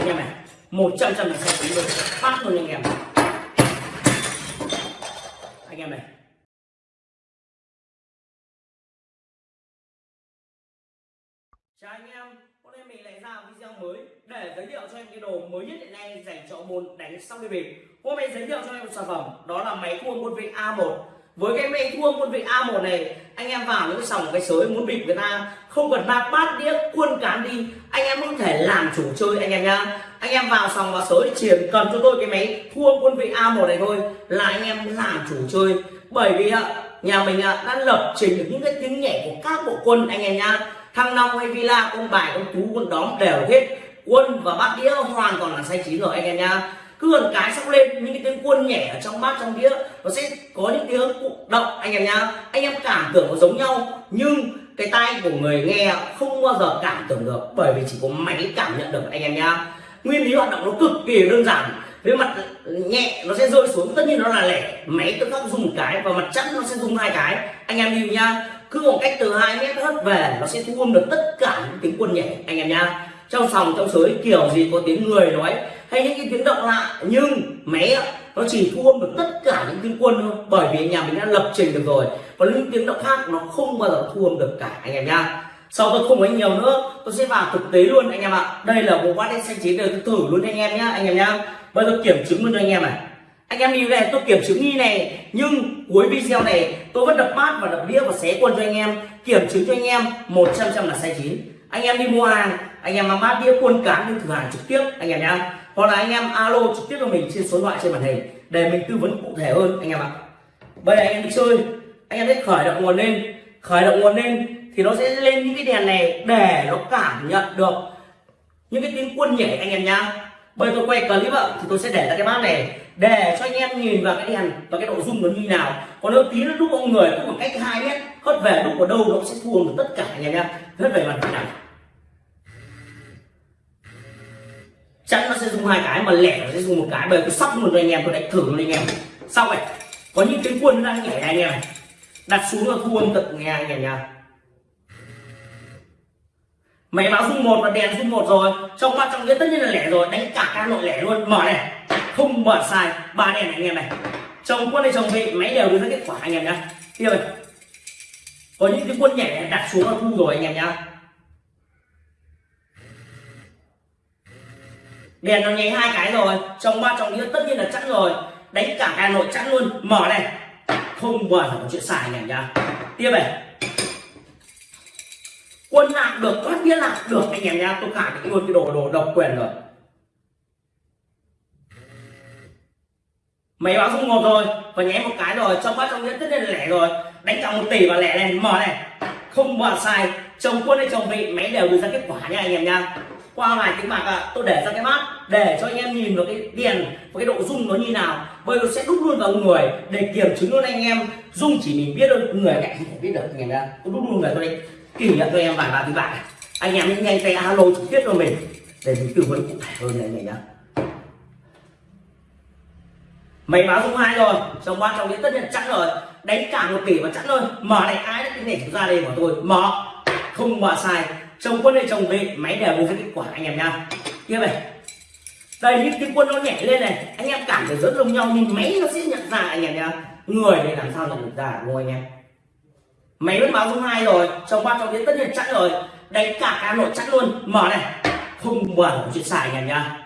anh em này, một trăm trăm là sai chín luôn phát luôn anh em. Anh em này. Chào anh em, hôm nay mình lại ra video mới để giới thiệu cho em cái đồ mới nhất hiện nay dành cho môn đánh sóc đi bịp. Hôm nay giới thiệu cho em một sản phẩm, đó là máy thua quân vị A1 với cái máy thua quân vị A1 này, anh em vào những sòng cái sới muốn bịp người ta không cần bạc bát đĩa, quân cán đi anh em có thể làm chủ chơi anh em nhá. Anh em vào sòng vào sới chỉ cần cho tôi cái máy thua quân vị A1 này thôi là anh em làm chủ chơi. Bởi vì nhà mình đã lập trình được những cái tiếng nhẹ của các bộ quân anh em nhá. Thăng long hay villa con bài con tú con đóm đều hết. Quân và bát đĩa hoàn toàn là say chín rồi anh em nhá. Cứ gần cái sóc lên, những cái tiếng quân nhẹ ở trong bát, trong đĩa, nó sẽ có những tiếng động anh em nhá. Anh em cảm tưởng nó giống nhau, nhưng cái tai của người nghe không bao giờ cảm tưởng được, bởi vì chỉ có máy cảm nhận được anh em nhá. Nguyên lý hoạt động nó cực kỳ đơn giản. Với mặt nhẹ nó sẽ rơi xuống, tất nhiên nó là lẻ. Máy tự khắc dùng một cái và mặt chắn nó sẽ dùng hai cái. Anh em lưu nhá, cứ một cách từ hai mét hất về nó sẽ thu âm được tất cả những tiếng quân nhẹ anh em nhá. Trong sòng, trong sới, kiểu gì có tiếng người nói, hay những cái tiếng động lạ, nhưng máy nó chỉ thu âm được tất cả những tiếng quân thôi. Bởi vì nhà mình đã lập trình được rồi. Còn những tiếng động khác nó không bao giờ thu âm được cả, anh em nhá. Sau tôi không nói nhiều nữa, tôi sẽ vào thực tế luôn, anh em ạ. Đây là bộ bát đĩa xanh chín đời tôi thử luôn, anh em nhá, anh em nhá. Bây giờ kiểm chứng luôn cho anh em này. Anh em đi về tôi kiểm chứng như này, nhưng cuối video này tôi vẫn đập bát và đập đĩa và xé quân cho anh em. Kiểm chứng cho anh em một trăm trăm là sai chín. Anh em đi mua hàng, anh em mang bát đĩa, quân cán đi thử hàng trực tiếp, anh em nhá hoặc là anh em alo trực tiếp cho mình trên số điện thoại trên màn hình để mình tư vấn cụ thể hơn, anh em ạ. Bây giờ anh em đi chơi, anh em sẽ khởi động nguồn lên. Khởi động nguồn lên thì nó sẽ lên những cái đèn này để nó cảm nhận được những cái tiếng quân nhảy anh em nhá. Bây giờ tôi quay clip ạ, thì tôi sẽ để ra cái bát này để cho anh em nhìn vào cái đèn và cái độ rung nó như nào. Còn nếu tí nó đúc ông người cũng một cách hai mét, hất về đúc ở đâu nó sẽ thua được tất cả anh em nhá. Hất về mặt này chắn nó sẽ dùng hai cái, mà lẻ nó sẽ dùng một cái. Bởi tôi sóc luôn anh em, tôi đánh thử luôn anh em. Xong này có những cái quân đang nhảy này anh em này đặt xuống là thu âm tận nghe anh em nha. Máy báo dung một và đèn dung một rồi. Trong ba trong nghĩa tất nhiên là lẻ rồi, đánh cả các nội lẻ luôn. Mở này, không mở sai. Ba đèn này anh em này. Chồng quân hay chồng vị, máy đều đưa ra kết quả anh em nhá. Tiếp này có những cái quân nhảy đặt xuống là thu rồi anh em nhá. Đèn nó nháy hai cái rồi, trong ba trong nghĩa tất nhiên là chẵn rồi. Đánh cả hà nội chẵn luôn. Mở này. Không bao giờ có chuyện xài anh em nhá. Tiếp này. Quân lạc được có nghĩa lạc được anh em nhá. Tôi khẳng định luôn cái đồ đồ độc quyền rồi. Máy báo không một rồi. Và nháy một cái rồi. Trong ba trong nghĩa tất nhiên là lẻ rồi. Đánh cả một tỷ và lẻ này. Mở này. Không bao sai chồng quân hay chồng vị, máy đều đưa ra kết quả nha anh em nha qua vài tiếng bạc à, tôi để ra cái bát để cho anh em nhìn vào cái đèn và cái độ rung nó như nào. Bây giờ sẽ đúc luôn vào người để kiểm chứng luôn anh em. Rung chỉ mình biết thôi người cạnh không thể biết được anh em đã tôi đúc luôn người tôi đây kỷ niệm cho em vài ba tiếng bạc anh em nhanh nhanh tay alo trực tiếp cho mình để mình tư vấn cụ thể hơn này này nhá mày báo rung hai rồi trong qua trong đến tất nhiên chắc rồi. Đánh cả một tỷ và chắc rồi mở này ai đã cái này ra đây của tôi. Mở. Không mở sai chồng quân hay chồng về máy đều đưa ra kết quả anh em nha. Tiếp này. Đây, những cái quân nó nhảy lên này, anh em cảm thấy rất giống nhau, nhưng máy nó sẽ nhận ra anh em nha. Người này làm sao nhận được ra, đúng không anh em? Máy vẫn báo số hai rồi trong ba trong đến tất nhiên chắc rồi. Đánh cả cá nội chắc luôn. Mở này. Không mở chuyện xài anh em nha.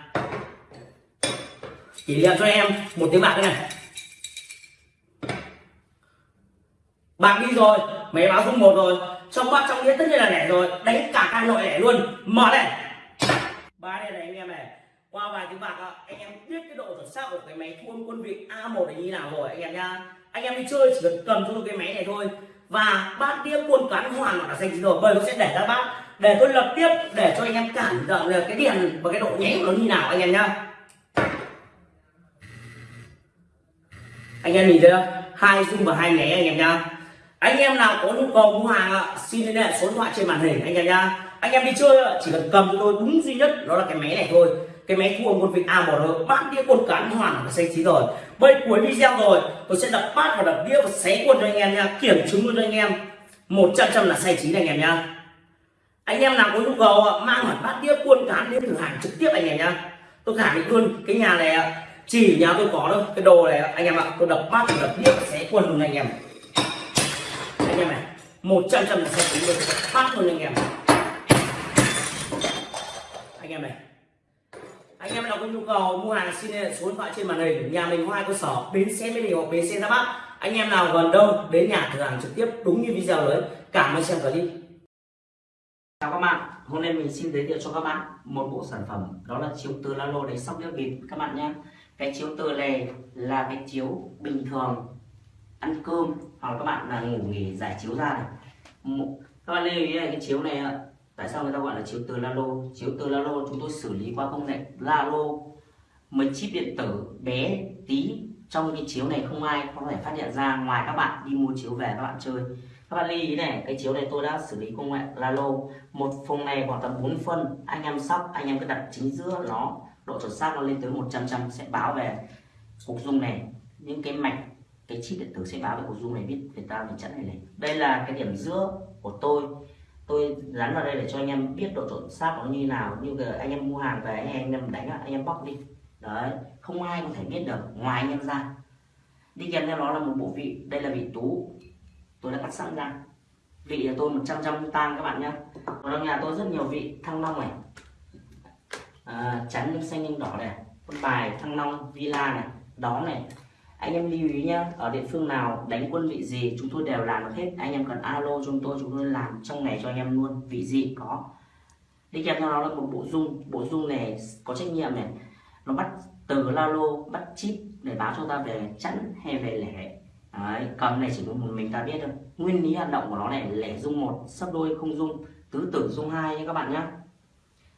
Kỷ niệm cho em một tiếng bạc này. Bạc đi rồi, máy báo số một rồi trong bát trong nghĩa tất nhiên là lẻ rồi. Đánh cả căn nội lẻ luôn. Mở này. Ba đây này, anh em này. Qua vài tiếng bạc anh em biết cái độ chuẩn xác của cái máy thu âm quân vị A1 này như nào rồi, anh em nha anh em đi chơi chỉ cần cầm cho cái máy này thôi. Và bát đĩa quân cán hoàn là xanh rồi bây nó sẽ để ra bát. Để tôi lập tiếp, để cho anh em cảm nhận được cái điện và cái độ nháy của nó như nào, anh em nhá. Anh em nhìn thấy không? Hai dung và hai nháy anh em nhá anh em nào có nhu cầu mua hàng ạ, xin liên hệ số điện thoại trên màn hình anh em nhá. Anh em đi chơi chỉ cần cầm cho tôi đúng duy nhất, đó là cái máy này thôi. Cái máy thua một quân vị A1 rồi bát đĩa quân cán hoàn là xanh chín rồi. Bây cuối video rồi, tôi sẽ đập bát và đập đĩa và xé quân cho anh em nha kiểm chứng luôn cho anh em. Một trăm trăm là xanh chín anh em nhá. Anh em nào có nhu cầu mang hẳn bát đĩa quân cán đến thử hàng trực tiếp anh em nhá. Tôi khẳng định luôn, cái nhà này chỉ nhà tôi có đâu cái đồ này anh em ạ, tôi đập bát đập đĩa xé quân luôn anh em anh em này. Một trăm trăm là sẽ tính được phát luôn anh em. Anh em này. Anh em nào có nhu cầu mua hàng xin liên hệ số điện thoại trên màn hình, nhà mình có hai cơ sở, bến xe mỹ đình hoặc bến xe ra bắc anh em nào gần đâu, đến nhà thử hàng trực tiếp, đúng như video đấy. Cảm ơn xem clip chào các bạn, hôm nay mình xin giới thiệu cho các bạn một bộ sản phẩm, đó là chiếu từ lalo đánh sóc đĩa bịp các bạn nhé, cái chiếu từ này là cái chiếu bình thường ăn cơm, hoặc là các bạn là ngủ nghỉ giải chiếu ra này. Các bạn lưu ý này cái chiếu này tại sao người ta gọi là chiếu từ lalo? Chiếu từ lalo chúng tôi xử lý qua công nghệ lalo. Mấy chip điện tử bé tí, trong cái chiếu này không ai có thể phát hiện ra. Ngoài các bạn đi mua chiếu về các bạn chơi. Các bạn lưu ý này, cái chiếu này tôi đã xử lý công nghệ lalo. Một phòng này khoảng tầm 4 phân. Anh em sóc, anh em cứ đặt chính giữa nó, độ chuẩn xác nó lên tới 100 trăm, sẽ báo về cục dung này. Những cái mạch cái chip điện tử sẽ báo về cục dung này biết người ta mình chẵn này này. Đây là cái điểm giữa của tôi. Tôi dán vào đây để cho anh em biết độ chuẩn xác nó như nào. Như là anh em mua hàng về anh em đánh anh em bóc đi. Đấy không ai có thể biết được ngoài anh em ra. Đi kèm theo đó là một bộ vị. Đây là vị tú. Tôi đã cắt sẵn ra. Vị là tôi 100 trăm tan các bạn nhé ở trong nhà tôi rất nhiều vị thăng long này. À, chắn xanh nhưng đỏ này con bài thăng long villa này đó này anh em lưu ý nhá ở địa phương nào đánh quân vị gì chúng tôi đều làm được hết. Anh em cần alo chúng tôi chúng tôi làm trong ngày cho anh em luôn vị gì có. Đi kèm theo đó là một bộ dung bộ dung này có trách nhiệm này. Nó bắt từ lalo bắt chip để báo cho ta về chẵn hay về lẻ. Đấy, cầm này chỉ có một mình ta biết thôi. Nguyên lý hoạt động của nó này lẻ dung một sấp đôi không dung. Tứ tử dung hai nhé các bạn nhé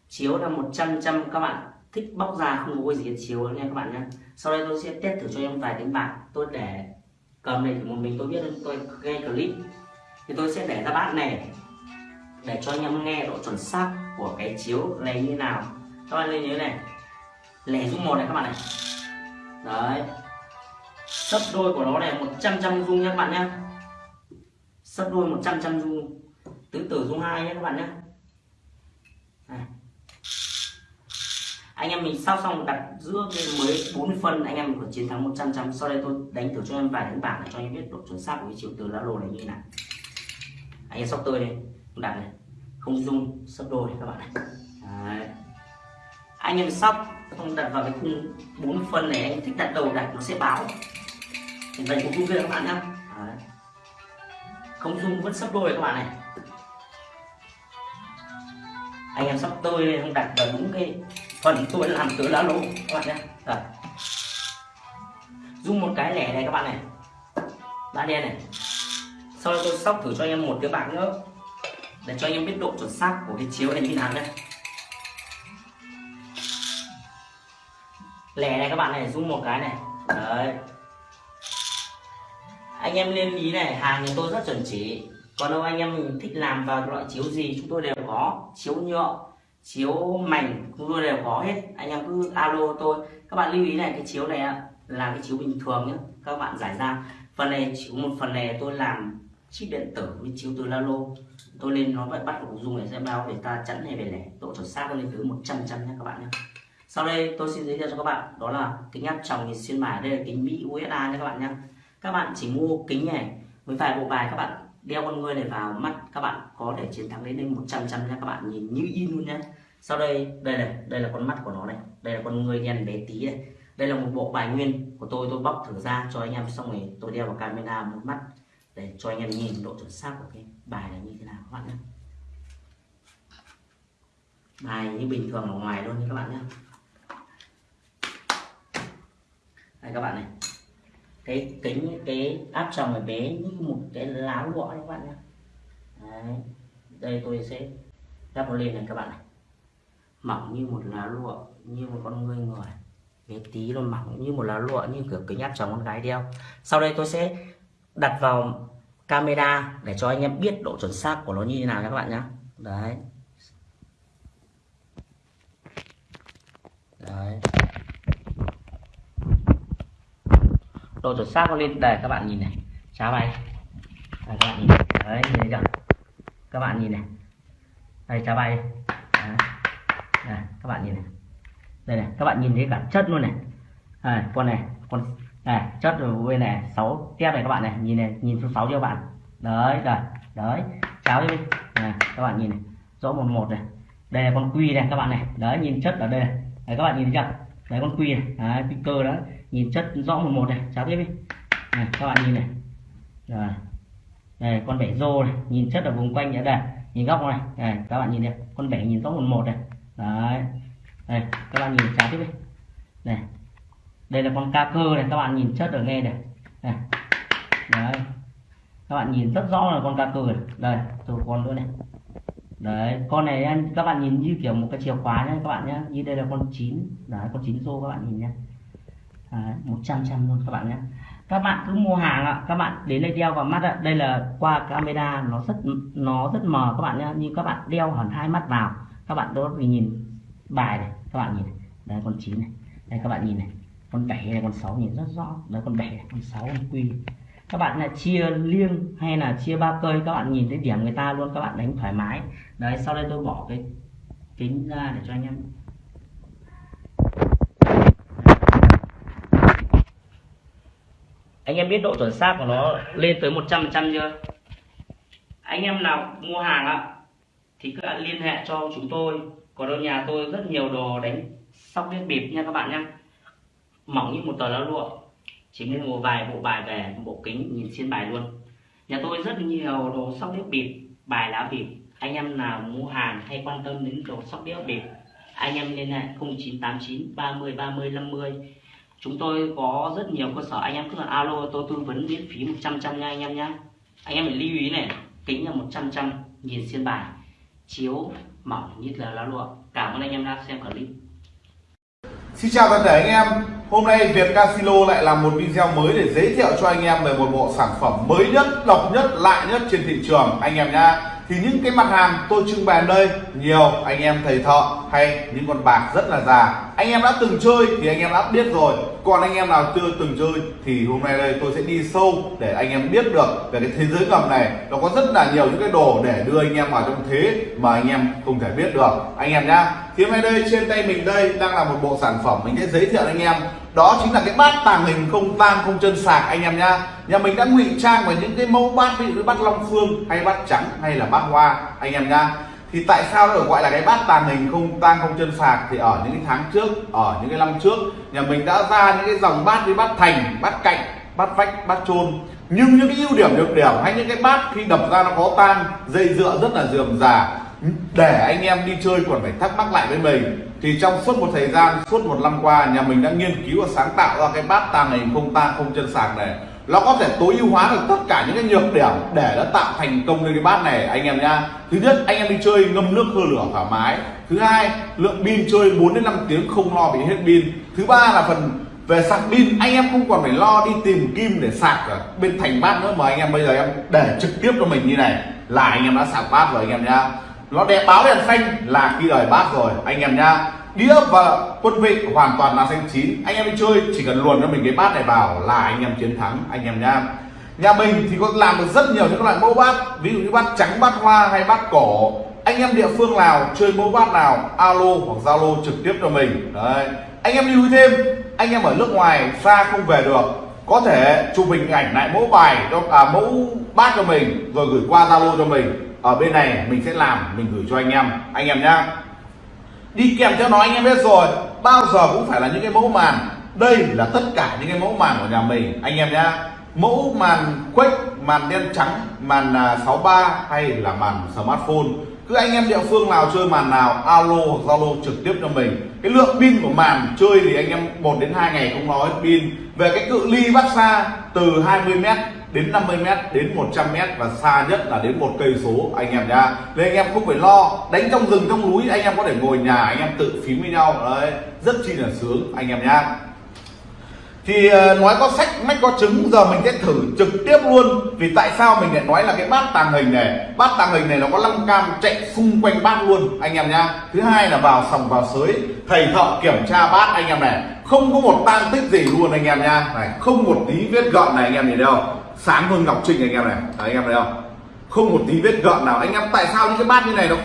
chiếu là 100 trăm các bạn thích bóc ra không có gì chiếu nha các bạn nhé sau đây tôi sẽ test thử cho em vài tiếng bạc tôi để cầm này thì một mình, tôi biết tôi nghe clip. Thì tôi sẽ để ra bát này, để cho anh em nghe độ chuẩn xác của cái chiếu này như nào. Các bạn lên nhớ này. Lẻ dung một này các bạn này. Đấy. Sấp đôi của nó này 100 trăm dung nha các bạn nhé sấp đôi 100 trăm dung tứ tử dung hai nhé các bạn nhé anh em mình sau xong đặt giữa mới 40 phân, anh em mình có chiến thắng 100 trăm sau đây tôi đánh thử cho em vài đánh bảng để cho anh em biết độ chuẩn xác của cái chiều từ lá lô này như thế nào. Anh em sóc tươi này đặt này. Không dung, sấp đôi các bạn này. Đấy. anh em sóc không đặt vào cái khung 40 phân này, anh thích đặt đầu đặt nó sẽ báo. Thì vậy cũng dung kia các bạn nhá. Không dung, vẫn sấp đôi các bạn này. Anh em sắp tươi không đặt vào đúng cái phần tôi làm từ lá lỗ. Các bạn nhé. Rồi dùng một cái lẻ này các bạn này. Đã đen này. Sau đó tôi sóc thử cho anh em một cái bạc nữa. Để cho anh em biết độ chuẩn xác của cái chiếu này như nào nhé. Lẻ này các bạn này, dùng một cái này. Đấy. Anh em lên ý này, hàng thì tôi rất chuẩn chỉ. Còn đâu anh em thích làm vào loại chiếu gì, chúng tôi đều có. Chiếu nhựa chiếu mảnh luôn đều có hết. Anh em cứ alo tôi. Các bạn lưu ý này, cái chiếu này là cái chiếu bình thường nhé các bạn giải ra. Phần này chỉ có một phần này tôi làm chip điện tử với chiếu từ lalo. Tôi lên nó vẫn bắt của dùng để xem bao để ta chẵn này về lẻ độ chuẩn xác lên tới 100 trăm nhé các bạn nhé sau đây tôi xin giới thiệu cho các bạn, đó là kính áp tròng nhìn xuyên mài đây là kính mỹ usa nhé các bạn nhé các bạn chỉ mua kính này với vài bộ bài các bạn đeo con ngươi này vào mắt các bạn có thể chiến thắng đến 100 trăm nha các bạn. Nhìn như in luôn nhé sau đây đây này, đây là con mắt của nó này. Đây là con người đen bé tí này. Đây là một bộ bài nguyên của tôi. Tôi bóc thử ra cho anh em, xong rồi tôi đeo vào camera một mắt để cho anh em nhìn độ chuẩn xác của cái bài này như thế nào các bạn nhé. Bài như bình thường ở ngoài luôn các bạn nhé. Đây các bạn này. Cái kính, cái áp tròng này bé như một cái lá lụa các bạn nhé. Đây tôi sẽ lắp nó lên này các bạn này mỏng như một lá lụa như một con người người bé tí luôn mỏng như một lá lụa như kiểu kính áp tròng con gái đeo. Sau đây tôi sẽ đặt vào camera để cho anh em biết độ chuẩn xác của nó như thế nào nha các bạn nhé. Đấy. Đấy. Độ chuẩn xác nó lên đây các bạn nhìn này. Cháo bay đây, các bạn nhìn đấy nhìn thấy chưa? Các bạn nhìn này. Đây cháo bay Đấy này, các bạn nhìn này. Đây này các bạn nhìn thấy cả chất luôn này. À, con này con này chất ở bên này sáu tiếp này các bạn này. Nhìn này nhìn số sáu cho bạn? Đấy rồi đấy. Cháo đi. Này, các bạn nhìn này rõ một một này. Đây là con quy này các bạn này. Đấy nhìn chất ở đây này. Đấy, các bạn nhìn thấy chưa? Đấy con quy này. Đấy, cơ đó. Nhìn chất rõ một một này. Cháo tiếp đi. Này, các bạn nhìn này. Rồi. Đây con bể rô này. Nhìn chất ở vùng quanh ở đây nhìn góc này. Này các bạn nhìn này. Con bể nhìn rõ một một này đấy. Đây, các bạn nhìn cháo tiếp đi. Này, đây là con ca cơ này, các bạn nhìn chất ở nghe này. Này. Đấy. Các bạn nhìn rất rõ là con ca cơ này. Đây, tôi con nữa này. Đấy, con này anh các bạn nhìn như kiểu một cái chìa khóa nhé các bạn nhé như đây là con chín. Đấy, con chín rô các bạn nhìn nhé một trăm trăm luôn các bạn nhé các bạn cứ mua hàng ạ, các bạn đến đây đeo vào mắt ạ. Đây là qua camera, nó rất nó rất mờ các bạn nhé nhưng các bạn đeo hẳn hai mắt vào các bạn đốt thì nhìn bài này, các bạn nhìn này. đây con chín này. Đây, các bạn nhìn này. Con bảy này con sáu nhìn rất rõ. Đấy, con bảy, con sáu, con quy. Các bạn là chia liêng hay là chia ba cây, các bạn nhìn thấy điểm người ta luôn, các bạn đánh thoải mái. Đấy, sau đây tôi bỏ cái kính ra để cho anh em. Anh em biết độ chuẩn xác của nó lên tới 100% chưa? Anh em nào mua hàng ạ? Thì các bạn liên hệ cho chúng tôi. Còn ở nhà tôi rất nhiều đồ đánh sóc đĩa bịp nha các bạn nhé mỏng như một tờ lá lụa. Chỉ mua một vài bộ bài về bộ kính nhìn xuyên bài luôn. Nhà tôi rất nhiều đồ sóc đĩa bịp, bài lá bịp. Anh em nào mua hàng hay quan tâm đến đồ sóc đĩa bịp, anh em liên hệ 0989 30 30 50 chúng tôi có rất nhiều cơ sở, anh em cứ là alo tôi tư vấn miễn phí 100 trăm nha anh em nhé anh em phải lưu ý này, kính là 100 trăm nhìn xuyên bài chiếu mỏng như là lá lụa cảm ơn anh em đã xem clip. Xin chào toàn thể anh em. Hôm nay Việt Casino lại làm một video mới để giới thiệu cho anh em về một bộ sản phẩm mới nhất, độc nhất, lạ nhất trên thị trường. Anh em nha Thì những cái mặt hàng tôi trưng bày đây nhiều anh em thầy thợ hay những con bạc rất là già. Anh em đã từng chơi thì anh em đã biết rồi. Còn anh em nào chưa từng chơi thì hôm nay đây tôi sẽ đi sâu để anh em biết được về cái thế giới ngầm này. Nó có rất là nhiều những cái đồ để đưa anh em vào trong thế mà anh em không thể biết được. Anh em nhá, thì hôm nay đây trên tay mình đây đang là một bộ sản phẩm mình sẽ giới thiệu anh em. Đó chính là cái bát tàng hình không tang, không chân sạc anh em nhá. Nhà mình đã ngụy trang vào những cái mẫu bát, ví dụ như bát long phương hay bát trắng hay là bát hoa. Anh em nhá thì tại sao nó được gọi là cái bát tàng hình không tang không chân sạc? Thì ở những cái tháng trước, ở những cái năm trước, nhà mình đã ra những cái dòng bát như bát thành, bát cạnh, bát vách, bát chôn. Nhưng những cái ưu điểm nhược điểm hay những cái bát khi đập ra nó có tang, dây dựa rất là dườm già. Để anh em đi chơi còn phải thắc mắc lại với mình. Thì trong suốt một thời gian, suốt một năm qua, nhà mình đã nghiên cứu và sáng tạo ra cái bát tàng hình không tang không chân sạc này nó có thể tối ưu hóa được tất cả những cái nhược điểm để nó tạo thành công lên cái bát này, anh em nha thứ nhất, anh em đi chơi ngâm nước hơi lửa thoải mái. Thứ hai, lượng pin chơi 4 đến 5 tiếng không lo bị hết pin. Thứ ba là phần về sạc pin, anh em không còn phải lo đi tìm kim để sạc ở bên thành bát nữa mà anh em bây giờ em để trực tiếp cho mình như này. Là anh em đã sạc bát rồi anh em nha nó đẹp báo đèn xanh là khi đời bát rồi. Anh em nhá đĩa và quân vị hoàn toàn là xanh chín. Anh em đi chơi chỉ cần luồn cho mình cái bát này vào là anh em chiến thắng. Anh em nhá. Nhà mình thì có làm được rất nhiều những loại mẫu bát ví dụ như bát trắng bát hoa hay bát cổ anh em địa phương nào chơi mẫu bát nào alo hoặc zalo trực tiếp cho mình. Đấy. Anh em lưu ý thêm anh em ở nước ngoài xa không về được. Có thể chụp hình ảnh lại mẫu bài cho à, mẫu bát cho mình rồi gửi qua zalo cho mình ở bên này mình sẽ làm, mình gửi cho anh em. Anh em nhá. Đi kèm theo nó anh em biết rồi, bao giờ cũng phải là những cái mẫu màn. Đây là tất cả những cái mẫu màn của nhà mình. Anh em nhá. Mẫu màn quét màn đen trắng, màn à, 63 hay là màn smartphone cứ anh em địa phương nào chơi màn nào, alo hoặc zalo trực tiếp cho mình. Cái lượng pin của màn chơi thì anh em 1 đến 2 ngày không nói pin. Về cái cự ly bắt xa, từ 20 mét đến 50 mét đến 100 mét và xa nhất là đến một cây số, anh em nha nên anh em không phải lo, đánh trong rừng, trong núi, anh em có thể ngồi nhà, anh em tự phím với nhau. Đấy, rất chi là sướng, anh em nhá thì ờ, nói có sách mách có trứng giờ mình sẽ thử trực tiếp luôn. Vì tại sao mình lại nói là cái bát tàng hình này? Bát tàng hình này nó có 5 cam chạy xung quanh bát luôn anh em nhá. Thứ hai là vào sòng vào sới thầy thợ kiểm tra bát anh em này. Không có một tang tích gì luôn anh em nha này không một tí vết gợn này anh em nhìn thấy sáng hơn ngọc trinh anh em này. Đấy, anh em thấy không? Không một tí vết gợn nào. Anh em tại sao những cái bát như này nó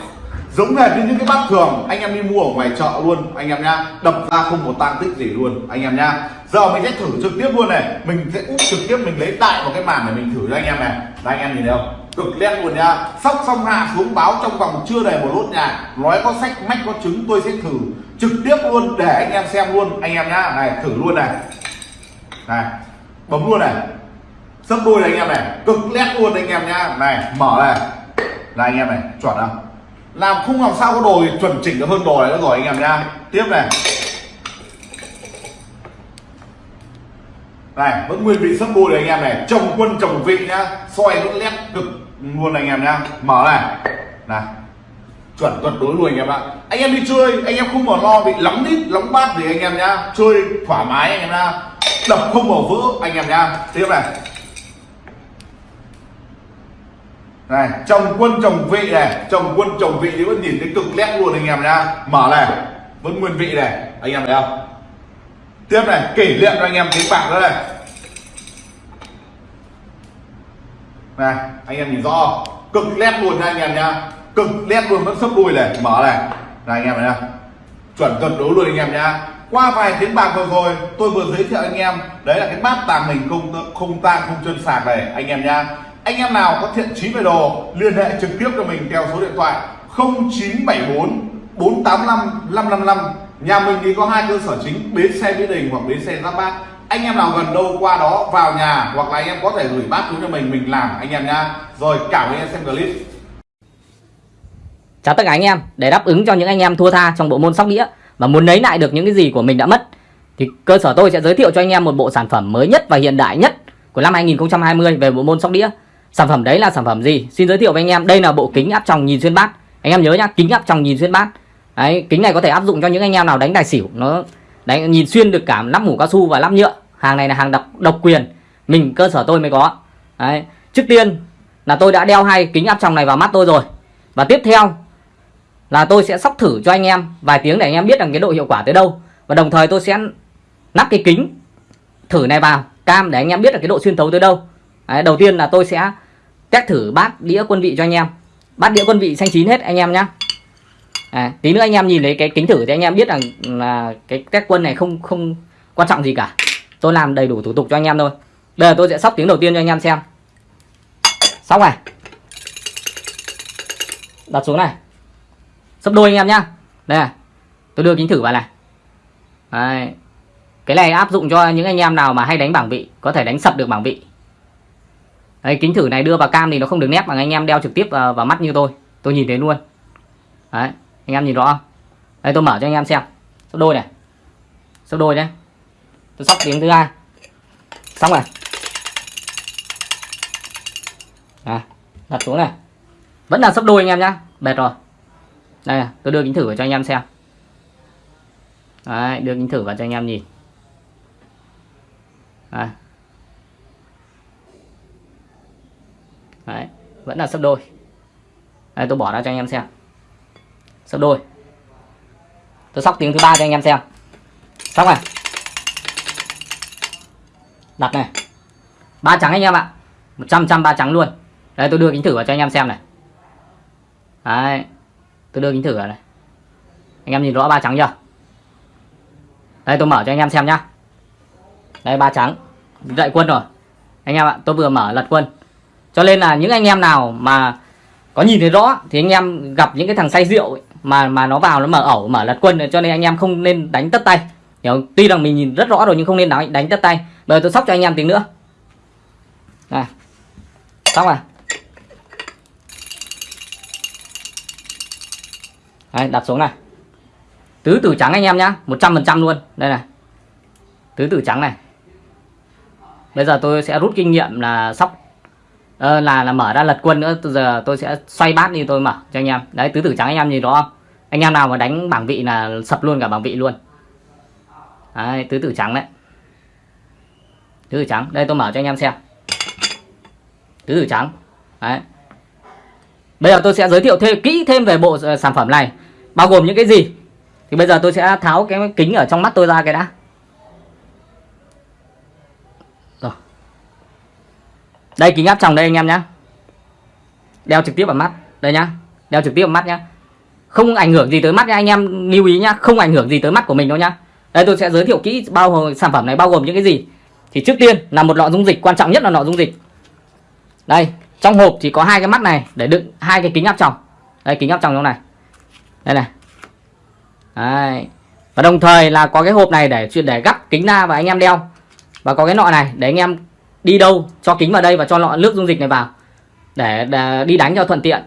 giống hệt như những cái bát thường, anh em đi mua ở ngoài chợ luôn, anh em nhá. Đập ra không một tang tích gì luôn, anh em nhá. Giờ mình sẽ thử trực tiếp luôn này. Mình sẽ úp trực tiếp, mình lấy tại một cái màn để mình thử cho anh em này. Đây anh em nhìn thấy không? Cực nét luôn nha sóc xong hạ xuống báo trong vòng chưa đầy một lốt nhà nói có sách, mách có trứng tôi sẽ thử trực tiếp luôn để anh em xem luôn. Anh em nhá, này, thử luôn này. Này, bấm luôn này. Sấp đôi này anh em này. Cực lét luôn anh em nhá. Này, mở này. Là anh em này, chuẩn không? Làm không làm sao có đồ chuẩn chỉnh được hơn đồ này nữa rồi, anh em nha tiếp này. Này, vẫn nguyên vị sấp đôi này anh em này. Chồng quân, chồng vị nhá. Soi vẫn nét cực luôn anh em nhá. Mở này. Này. Chuẩn tuyệt đối luôn anh em ạ. Anh em đi chơi, anh em không còn lo bị lóng đít lóng bát gì anh em nhá. Chơi thoải mái anh em nhá. Đập không bỏ vỡ anh em nhá. Tiếp này. Này chồng quân chồng vị này chồng quân chồng vị thì vẫn nhìn thấy cực nét luôn anh em nhá. Mở này, vẫn nguyên vị này. Anh em thấy không? Tiếp này, kỷ niệm cho anh em tính bạc nữa này. Này, anh em nhìn rõ cực nét luôn nha anh em nhá. Cực nét luôn, vẫn sấp đuôi này. Mở này. Này, anh em thấy nhá chuẩn tuyệt đối luôn anh em nhá. Qua vài tiếng bạc vừa rồi, tôi vừa giới thiệu anh em. Đấy là cái bát tàng hình không không tang, không chân sạc này, anh em nhá anh em nào có thiện chí về đồ liên hệ trực tiếp cho mình theo số điện thoại 0974 485 555 nhà mình thì có hai cơ sở chính bến xe mỹ đình hoặc bến xe giáp bát anh em nào gần đâu qua đó vào nhà hoặc là anh em có thể gửi bát xuống cho mình mình làm anh em nha. rồi cảm ơn anh em xem clip Chào tất cả anh em, để đáp ứng cho những anh em thua tha trong bộ môn sóc đĩa và muốn lấy lại được những cái gì của mình đã mất thì cơ sở tôi sẽ giới thiệu cho anh em một bộ sản phẩm mới nhất và hiện đại nhất của năm 2020 về bộ môn sóc đĩa. Sản phẩm đấy là sản phẩm gì? Xin giới thiệu với anh em, đây là bộ kính áp tròng nhìn xuyên bát. Anh em nhớ nhá, kính áp tròng nhìn xuyên bát. Đấy, kính này có thể áp dụng cho những anh em nào đánh tài xỉu, nó đánh nhìn xuyên được cả nắp mũ cao su và nắp nhựa. Hàng này là hàng độc độc quyền, mình cơ sở tôi mới có. Đấy, trước tiên là tôi đã đeo hai kính áp tròng này vào mắt tôi rồi. Và tiếp theo là tôi sẽ sóc thử cho anh em vài tiếng để anh em biết rằng cái độ hiệu quả tới đâu và đồng thời tôi sẽ nắp cái kính thử này vào cam để anh em biết được cái độ xuyên thấu tới đâu Đấy, đầu tiên là tôi sẽ test thử bát đĩa quân vị cho anh em. Bát đĩa quân vị xanh chín hết anh em nhá. À, tí nữa anh em nhìn thấy cái kính thử thì anh em biết rằng là cái test quân này không không quan trọng gì cả. Tôi làm đầy đủ thủ tục cho anh em thôi. Bây giờ tôi sẽ sóc tiếng đầu tiên cho anh em xem. Sóc này. Đặt xuống này. Sấp đôi anh em nhá. Đây này tôi đưa kính thử vào này. Đấy. cái này áp dụng cho những anh em nào mà hay đánh bảng vị có thể đánh sập được bảng vị. Đấy, kính thử này đưa vào cam thì nó không được nét bằng anh em đeo trực tiếp vào, vào mắt như tôi. Tôi nhìn thấy luôn. Đấy, anh em nhìn rõ không? Đây tôi mở cho anh em xem. Sắp đôi này. Sắp đôi nhé tôi sóc tiếng thứ hai. Xong này à, đặt xuống này. Vẫn là sắp đôi anh em nhá. Bệt rồi. Đây tôi đưa kính thử vào cho anh em xem. Đấy, đưa kính thử vào cho anh em nhìn. Đấy. Đấy, vẫn là sấp đôi. Đây, tôi bỏ ra cho anh em xem. Sấp đôi. Tôi sóc tiếng thứ ba cho anh em xem. Xong này Đặt này. Ba trắng anh em ạ. 100 trăm ba trắng luôn. Đây, tôi đưa kính thử vào cho anh em xem này. Đấy. Tôi đưa kính thử vào này. Anh em nhìn rõ ba trắng chưa? Đây, tôi mở cho anh em xem nhá. Đây, ba trắng. Dậy quân rồi. Anh em ạ, tôi vừa mở lật quân cho nên là những anh em nào mà có nhìn thấy rõ thì anh em gặp những cái thằng say rượu ấy, mà mà nó vào nó mở ẩu mở lật quân cho nên anh em không nên đánh tất tay. Hiểu tuy rằng mình nhìn rất rõ rồi nhưng không nên đánh đánh tất tay. Bây giờ tôi sóc cho anh em tiếng nữa. Này. Xong rồi. Đấy, đặt xuống này. Tứ tử trắng anh em nhá 100% luôn. Đây này. Tứ tử trắng này. Bây giờ tôi sẽ rút kinh nghiệm là sóc uh, là là mở ra lật quân nữa từ giờ tôi sẽ xoay bát đi tôi mở cho anh em. Đấy tứ tử trắng anh em nhìn đó không? Anh em nào mà đánh bảng vị là sập luôn cả bảng vị luôn. Đấy tứ tử trắng đấy. Tứ tử trắng đây tôi mở cho anh em xem. Tứ tử trắng. Đấy. Bây giờ tôi sẽ giới thiệu thêm kỹ thêm về bộ ờ, sản phẩm này bao gồm những cái gì. Thì bây giờ tôi sẽ tháo cái kính ở trong mắt tôi ra cái đã. Đây, kính áp tròng đây anh em nhé đeo trực tiếp vào mắt. Đây nhá. Đeo trực tiếp vào mắt nhá. Không ảnh hưởng gì tới mắt nha anh em. Lưu ý nhá, không ảnh hưởng gì tới mắt của mình đâu nhá. Đây, tôi sẽ giới thiệu kỹ bao gồm sản phẩm này bao gồm những cái gì. Thì trước tiên là một lọ dung dịch, quan trọng nhất là lọ dung dịch. Đây, trong hộp thì có hai cái mắt này, để đựng hai cái kính áp tròng. Đây, kính áp tròng trong này. Đây này. Đấy. Và đồng thời là có cái hộp này để chuyện để gắp kính ra và anh em đeo. Và có cái nọ này để anh em đi đâu cho kính vào đây và cho lọ nước dung dịch này vào để, để đi đánh cho thuận tiện.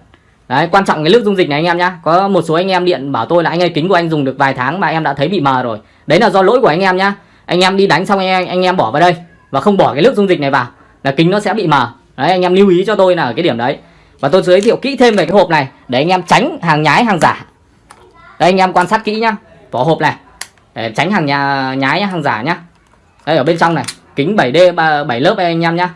Đấy, quan trọng cái nước dung dịch này anh em nhá. Có một số anh em điện bảo tôi là anh ơi kính của anh dùng được vài tháng mà em đã thấy bị mờ rồi. Đấy là do lỗi của anh em nhá. Anh em đi đánh xong anh em, anh em bỏ vào đây và không bỏ cái nước dung dịch này vào là kính nó sẽ bị mờ. Đấy anh em lưu ý cho tôi là ở cái điểm đấy. Và tôi giới thiệu kỹ thêm về cái hộp này để anh em tránh hàng nhái hàng giả. Đây anh em quan sát kỹ nhá. Vỏ hộp này để tránh hàng nhà nhái hàng giả nhá. Đây ở bên trong này, kính 7D 7 lớp đây anh em nhá.